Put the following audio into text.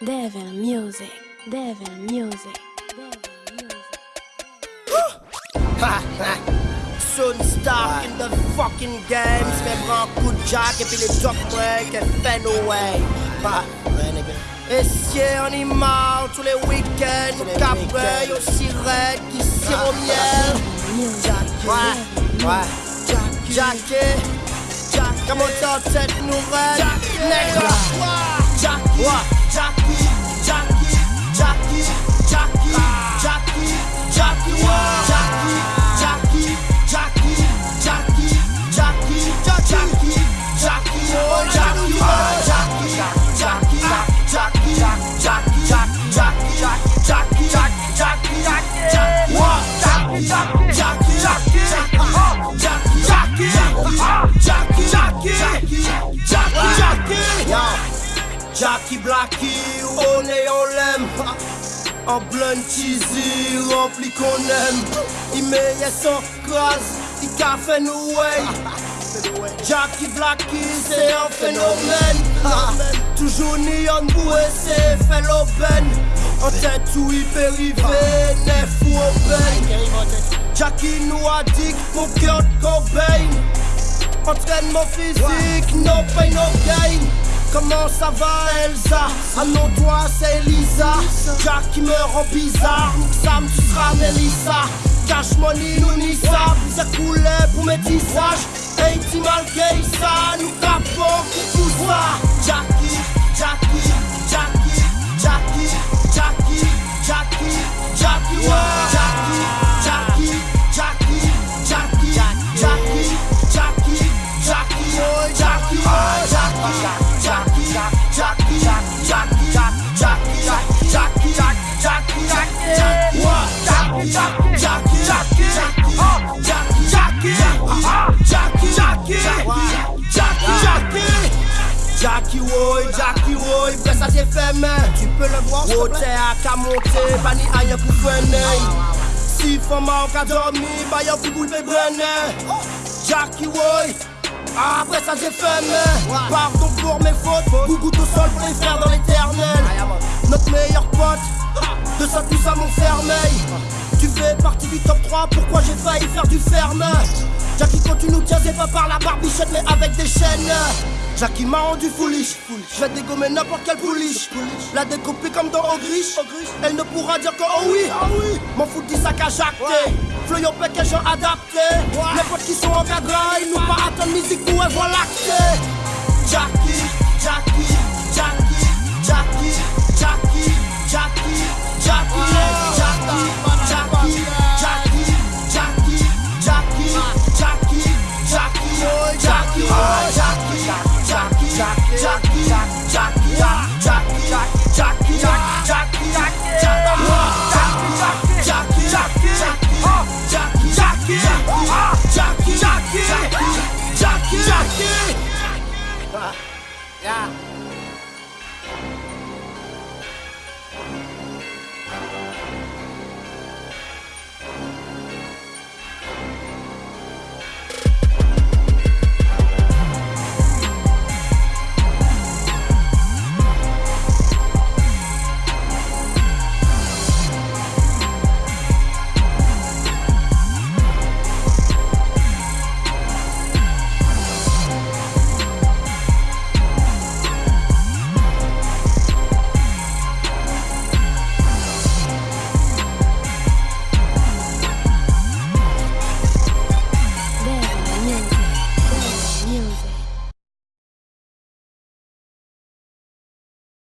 Devil Music, Devil Music, Devil Music. Sun Star in the fucking game. Se prend un coup de jack et puis les drops, ouais, que Fenway. Bah, ouais, nigga. Et si on y marche tous les week-ends, nous cabrons aussi raide qui sirop ah, bah, miel. Bah, ouais, ouais. Jacké, eh. Jacké, comment t'entêtes nous rêves? Jacké, eh. Jacké, eh. jockey. Blackie, on est, on l'aime. En blunt cheesy, rempli qu'on aime. Il met son crase, il café nous way. Jackie Blackie, c'est un phénomène. Toujours neon boué, c'est l'aubaine. En tête ou hyper rivé, neuf ou open. Jackie nous a dit mon cœur de Cobain. Entraînement physique, no pain, no gain. Comment ça va Elsa? À nos doigts c'est Elisa Jack qui me rend bizarre. Sam tu seras Melissa. Cash money nous ni ça Ça coulait pour mes tisages Hey Timal ça Nous capons pour tout ça woy, Jackie woy, bre sa te feme Wote ak a monte, pa ni aye pou fwene Si foma ou ka dormi, bayan pou bou pe brene Jackie woy, apre sa te feme Pardon pour mes fautes, gougoute au sol préfère dans l'éternel. Notre meilleur pote, de ça tous à mon fermeil Tu fais partie du top 3, pourquoi j'ai failli faire du ferme? Jackie quand tu nous tiens, c'est pas par la barbichette mais avec des chaînes. Jackie m'a rendu foolish. Je vais dégommer n'importe quelle pouliche. La découper comme dans Ogriche Elle ne pourra dire que oh oui. M'en fous du sac à jacter Floy au bec et gens adaptés Les potes qui sont encadrés Ils nous pas attendre musique nous et voilà que. Jackie, Jackie, Jackie, Jackie, Jackie, Jackie, Jackie, Jackie, Jackie, Jackie, Jackie, Jackie, oh